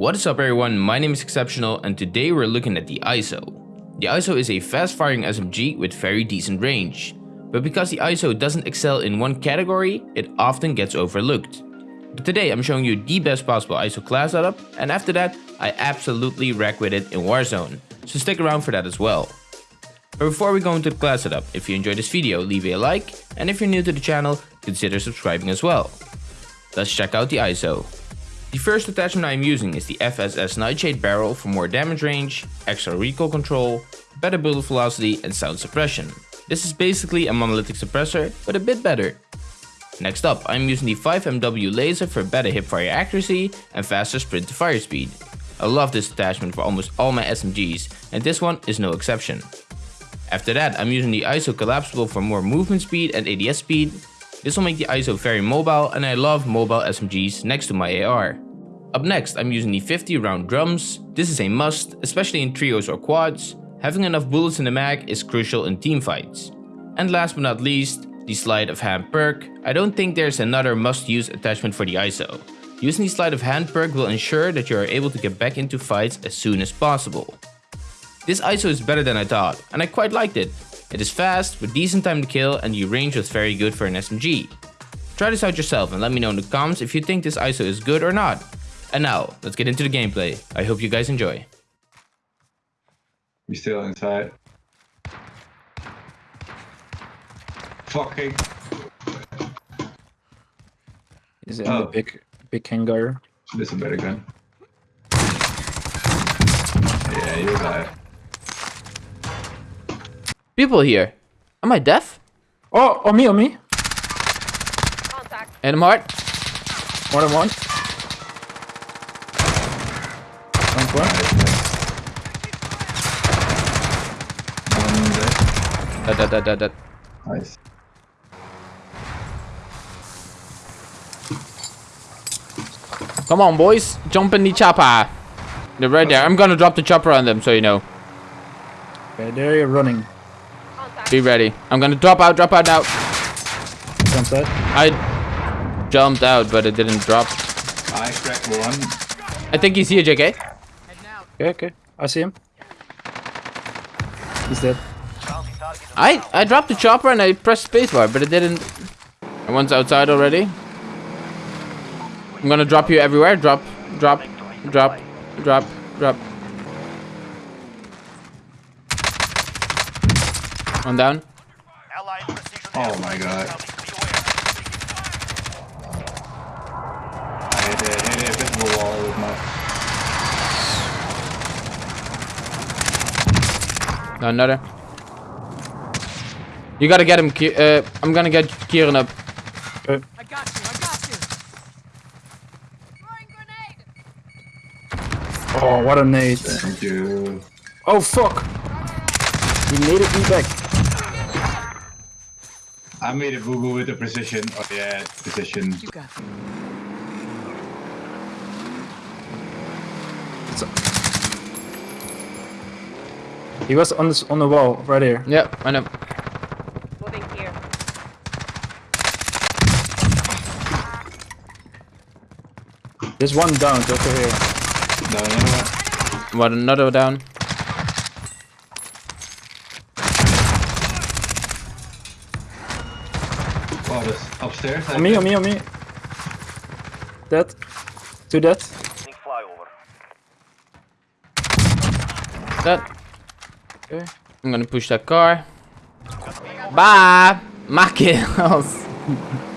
What is up everyone, my name is Exceptional and today we're looking at the ISO. The ISO is a fast firing SMG with very decent range. But because the ISO doesn't excel in one category, it often gets overlooked. But today I'm showing you the best possible ISO class setup and after that I absolutely wreck with it in Warzone. So stick around for that as well. But before we go into the class setup, if you enjoyed this video leave a like and if you're new to the channel consider subscribing as well. Let's check out the ISO. The first attachment I am using is the FSS Nightshade barrel for more damage range, extra recoil control, better bullet velocity and sound suppression. This is basically a monolithic suppressor, but a bit better. Next up, I'm using the 5MW laser for better hipfire accuracy and faster sprint to fire speed. I love this attachment for almost all my SMGs, and this one is no exception. After that, I'm using the ISO collapsible for more movement speed and ADS speed. This will make the ISO very mobile and I love mobile SMGs next to my AR. Up next, I'm using the 50 round drums. This is a must, especially in trios or quads. Having enough bullets in the mag is crucial in teamfights. And last but not least, the sleight of hand perk. I don't think there's another must-use attachment for the ISO. Using the sleight of hand perk will ensure that you are able to get back into fights as soon as possible. This ISO is better than I thought, and I quite liked it. It is fast, with decent time to kill, and the range was very good for an SMG. Try this out yourself and let me know in the comments if you think this ISO is good or not. And now, let's get into the gameplay. I hope you guys enjoy. You still inside? Fucking. Is it in the Oh. big big hangar? This is a better gun. Yeah, you're it. People here. Am I deaf? Oh, on me, on me. Contact. And I'm hard. More than one. One point. One dead. That, that, that, that, that. Nice. Come on, boys. Jump in the chopper. They're right there. I'm gonna drop the chopper on them, so you know. Okay, there you're running. Be ready. I'm gonna drop out, drop out now. Jump that. I jumped out, but it didn't drop. I cracked one. I think he's here, JK. Okay, okay. I see him. He's dead. I I dropped the chopper and I pressed spacebar, but it didn't. And one's outside already. I'm gonna drop you everywhere. Drop, drop, drop, drop, drop. One down. Oh my god. I hit a, hit a invisible wall with my. Another. You gotta get him. Uh, I'm gonna get Kieran up. Okay. I got you, I got you. Throwing grenade. Oh, what a nade. Thank you. Oh, fuck. He naded me back. I made a boo boo with the precision. Oh yeah, precision. You got. He was on this on the wall right here. Yep, I know. There's one down over here. No, no, no. What another down. Oh, this upstairs. I On me, on me, on me. Dead. Two dead. That. Okay. I'm gonna push that car. Bye. My kills.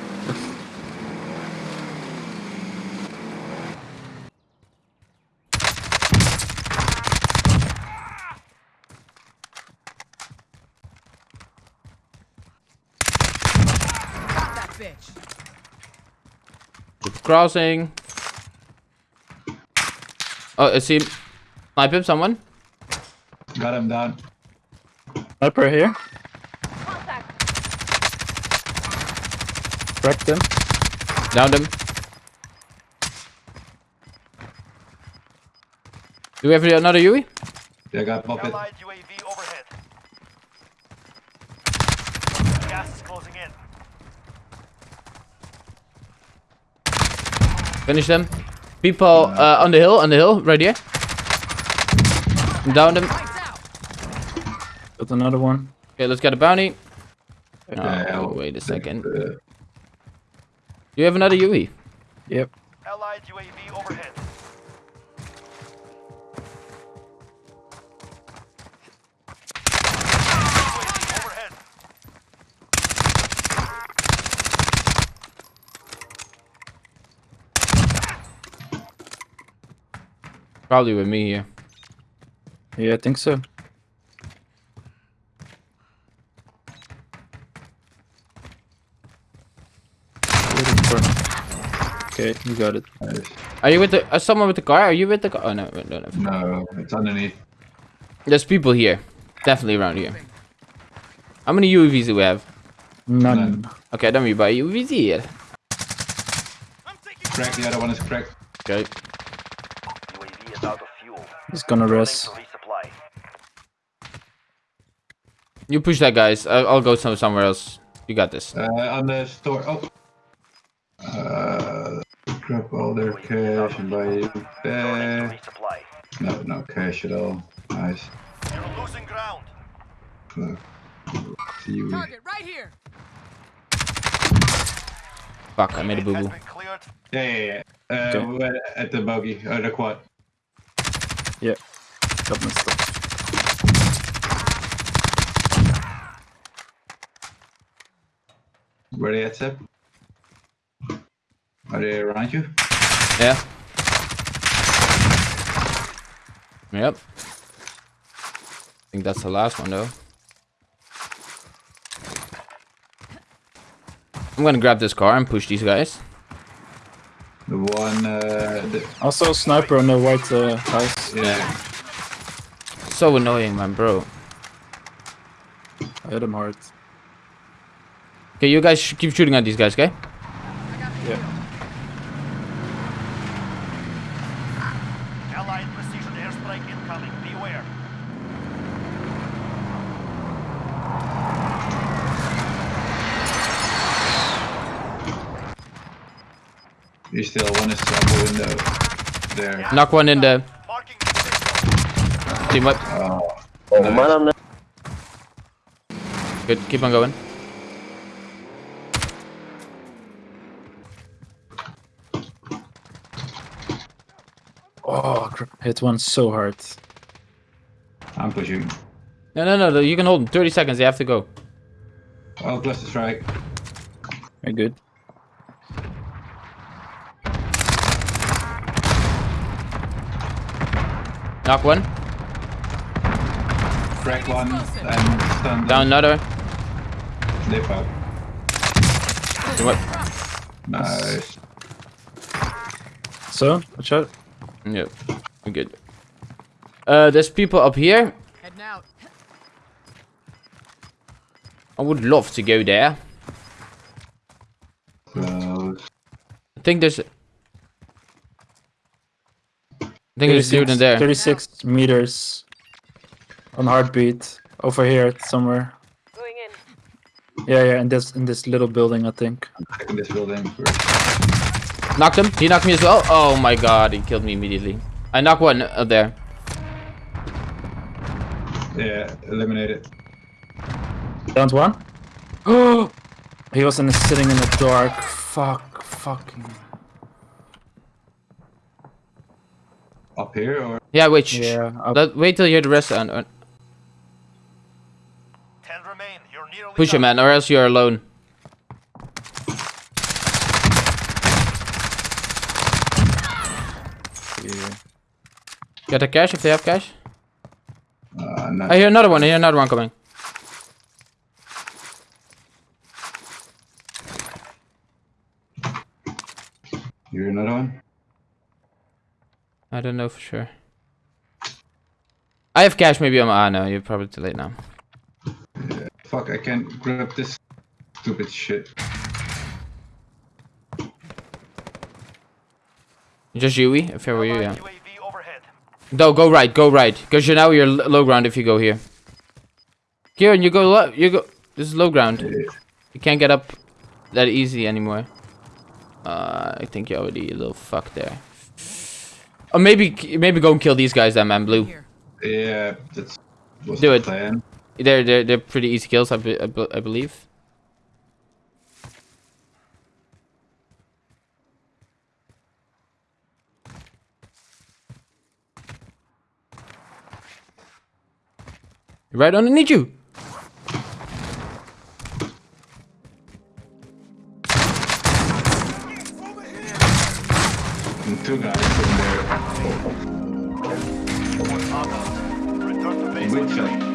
Got that bitch. Crossing. Oh, I see. Snipe him, someone. Got him down. Sniper here. Contact. Cracked him. Downed him. Do we have another Yui? Yeah, I got Muppet. Allied UAV overhead. Gas is closing in. Finish them. People uh, on the hill, on the hill, right here. Down them. Lights out. Got another one. Okay, let's get a bounty. Oh, wait a second. uh, You have another UAV. Yep. Allied UAV overhead. UAV overhead. Probably with me here. Yeah, I think so. Okay, you got it. nice. Are you with the? Uh, someone with the car? Are you with the car? Oh no, no, no. no. No, it's underneath. There's people here. Definitely around here. How many UAVs do we have? None. Okay, don't we buy UAVs here. I'm taking Crack, the other one is cracked. Okay. UAV is out of fuel. He's gonna rest. You push that, guys. I'll, I'll go some, somewhere else. You got this. Uh, on the store. Oh. Uh, grab all their cash and buy Running there. No, no cash at all. Nice. You're losing ground. Uh, see you. Target right here. Fuck, I made a boo boo. Yeah, yeah, yeah. Uh, Okay. we're at the bogey, or the quad. Yeah. Got my stuff. Where they at, Seb? Are they around you? Yeah. Yep. I think that's the last one though. I'm gonna grab this car and push these guys. The one, uh, the, Also, a sniper on the white uh, house. yeah. So annoying, man, bro. I hit him hard. Okay, you guys keep shooting at these guys, okay? Yeah. Allied precision airstrike incoming. Beware. He's still one is up the window. There. Knock one in there. Marking the team up. Oh, nice. Good, keep on going. Oh, crap. hit one so hard. I'm pushing. No, no, no, no, you can hold them. 30 seconds, they have to go. Oh, plus the strike. Very good. Knock one. Crack one and stun. Down another. Dip up. Team up. Nice. So, watch out. Yep, we're good. Uh, there's people up here. Heading out. I would love to go there. Close. I think there's... I think there's a dude in there. 36 meters on heartbeat over here somewhere. Going in. Yeah, yeah, in this in this little building, I think. In this building. Knocked him. He knocked me as well. Oh my god, he killed me immediately. I knocked one up there. Yeah, eliminated. Down to one. Oh, he was in the, sitting in the dark. Fuck, fucking. Up here or? Yeah, wait. Yeah, shh. Let, wait till you hear the rest. And, uh, Ten remain. You're nearly push him, done. man, or else you're alone. Yeah. Get the cash if they have cash. Uh, not. I hear another one. I hear another one coming. You hear another one? I don't know for sure. I have cash. Maybe I'm. Ah, no, you're probably too late now. Fuck, I can't grab this stupid shit. Just Yui, if I were you, yeah. Allied UAV overhead. No, go right, go right. Because you're now you're l- low ground if you go here. Kieran, you go lo- you go. This is low ground. You can't get up that easy anymore. Uh, I think you're already a little fucked there. Oh, maybe maybe go and kill these guys then, man. Blue. Yeah, that's Do the it. plan. They're they're they're pretty easy kills, I, be, I, be- I believe. Right underneath you. Return to base.